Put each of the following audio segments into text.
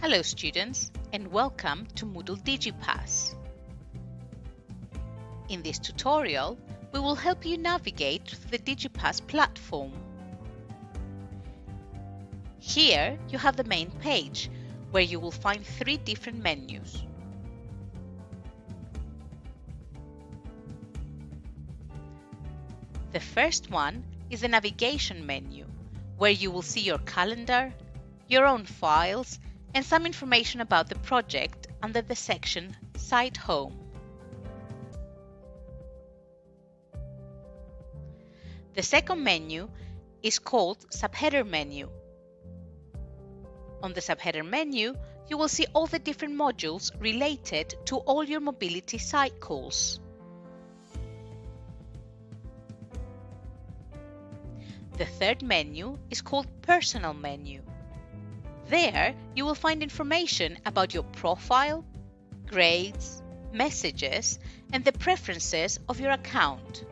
Hello students and welcome to Moodle DigiPass. In this tutorial, we will help you navigate through the DigiPass platform. Here you have the main page where you will find three different menus. The first one is the navigation menu where you will see your calendar, your own files and some information about the project under the section Site Home. The second menu is called Subheader menu. On the Subheader menu, you will see all the different modules related to all your mobility calls. The third menu is called Personal menu. There, you will find information about your profile, grades, messages, and the preferences of your account.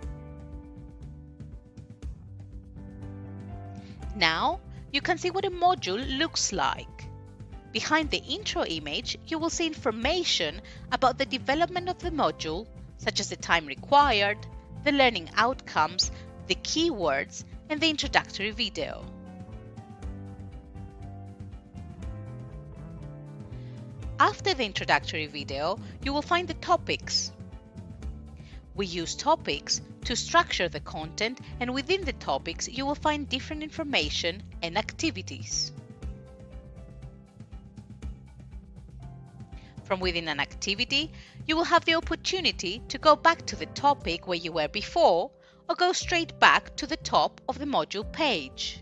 Now, you can see what a module looks like. Behind the intro image, you will see information about the development of the module, such as the time required, the learning outcomes, the keywords, and the introductory video. After the introductory video, you will find the topics. We use topics to structure the content and within the topics you will find different information and activities. From within an activity, you will have the opportunity to go back to the topic where you were before or go straight back to the top of the module page.